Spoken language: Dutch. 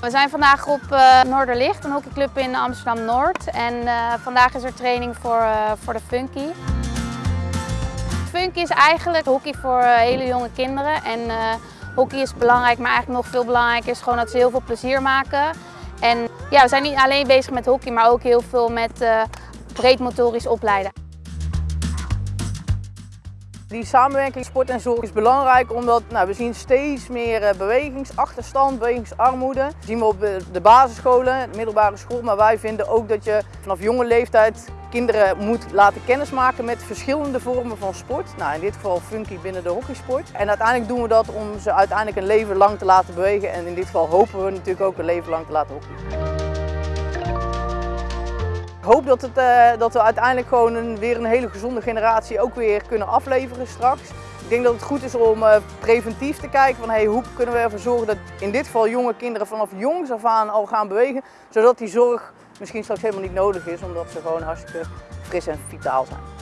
We zijn vandaag op uh, Noorderlicht, een hockeyclub in Amsterdam-Noord. En uh, vandaag is er training voor, uh, voor de Funky. Funky is eigenlijk hockey voor hele jonge kinderen. En hockey is belangrijk, maar eigenlijk nog veel belangrijker is gewoon dat ze heel veel plezier maken. En ja, we zijn niet alleen bezig met hockey, maar ook heel veel met breedmotorisch opleiden. Die samenwerking sport en zorg is belangrijk omdat nou, we zien steeds meer eh, bewegingsachterstand, bewegingsarmoede. Dat zien we op de basisscholen, de middelbare school, maar wij vinden ook dat je vanaf jonge leeftijd kinderen moet laten kennismaken met verschillende vormen van sport. Nou, in dit geval funky binnen de hockeysport. En uiteindelijk doen we dat om ze uiteindelijk een leven lang te laten bewegen en in dit geval hopen we natuurlijk ook een leven lang te laten hockeyen. Hoop dat, het, uh, dat we uiteindelijk gewoon een, weer een hele gezonde generatie ook weer kunnen afleveren straks. Ik denk dat het goed is om uh, preventief te kijken van hey, hoe kunnen we ervoor zorgen dat in dit geval jonge kinderen vanaf jongs af aan al gaan bewegen. Zodat die zorg misschien straks helemaal niet nodig is omdat ze gewoon hartstikke fris en vitaal zijn.